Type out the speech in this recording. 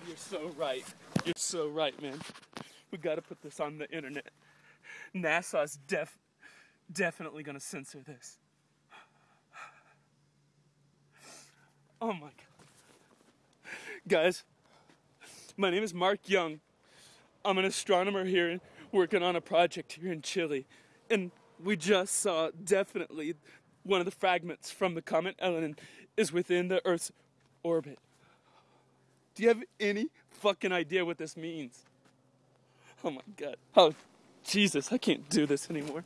God, you're so right. You're so right, man. We gotta put this on the internet. NASA's def definitely gonna censor this. Oh my god. Guys, my name is Mark Young. I'm an astronomer here working on a project here in Chile. And we just saw definitely one of the fragments from the comet Elenin is within the Earth's orbit. Do you have any fucking idea what this means? Oh my god. Oh, Jesus, I can't do this anymore.